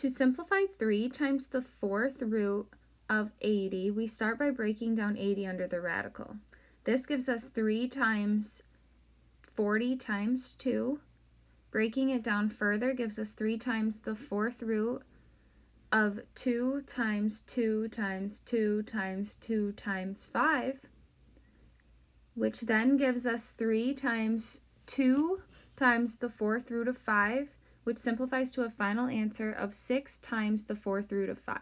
To simplify 3 times the fourth root of 80, we start by breaking down 80 under the radical. This gives us 3 times 40 times 2. Breaking it down further gives us 3 times the fourth root of 2 times 2 times 2 times 2 times 5, which then gives us 3 times 2 times the fourth root of 5, which simplifies to a final answer of 6 times the fourth root of 5.